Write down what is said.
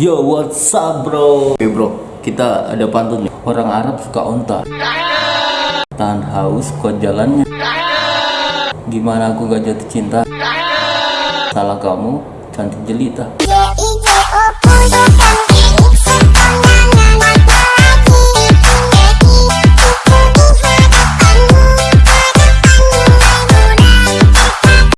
Yo, what's up bro? Oke bro, kita ada pantun. Orang Arab suka onta. Tahan haus kuat jalannya. Gimana aku gak jatuh cinta? Salah kamu, cantik jelita.